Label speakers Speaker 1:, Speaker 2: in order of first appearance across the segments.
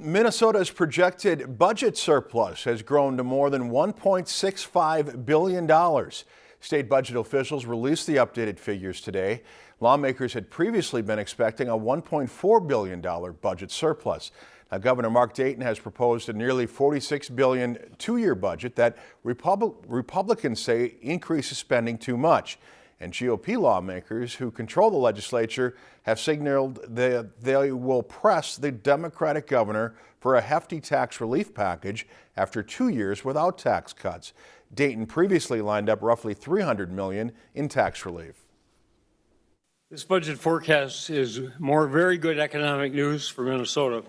Speaker 1: Minnesota's projected budget surplus has grown to more than $1.65 billion. State budget officials released the updated figures today. Lawmakers had previously been expecting a $1.4 billion budget surplus. Now, Governor Mark Dayton has proposed a nearly 46 billion two-year budget that Repub Republicans say increases spending too much and GOP lawmakers who control the legislature have signaled that they will press the Democratic governor for a hefty tax relief package after two years without tax cuts. Dayton previously lined up roughly 300 million in tax relief.
Speaker 2: This budget forecast is more very good economic news for Minnesota.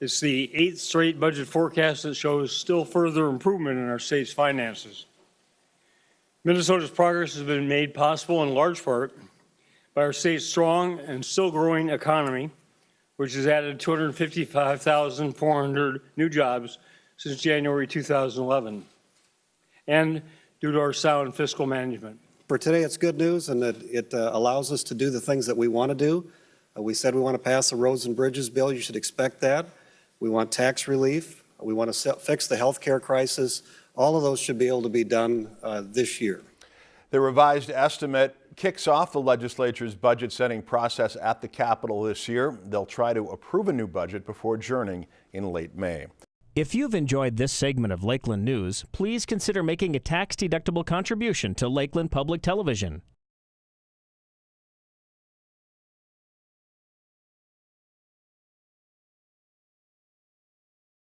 Speaker 2: It's the eighth straight budget forecast that shows still further improvement in our state's finances. Minnesota's progress has been made possible in large part by our state's strong and still growing economy, which has added 255,400 new jobs since January 2011, and due to our sound fiscal management.
Speaker 3: For today, it's good news and that it uh, allows us to do the things that we want to do. Uh, we said we want to pass the roads and bridges bill. You should expect that. We want tax relief. We want to fix the health care crisis. All of those should be able to be done uh, this year.
Speaker 1: The revised estimate kicks off the legislature's budget setting process at the Capitol this year. They'll try to approve a new budget before adjourning in late May.
Speaker 4: If you've enjoyed this segment of Lakeland News, please consider making a tax-deductible contribution to Lakeland Public Television.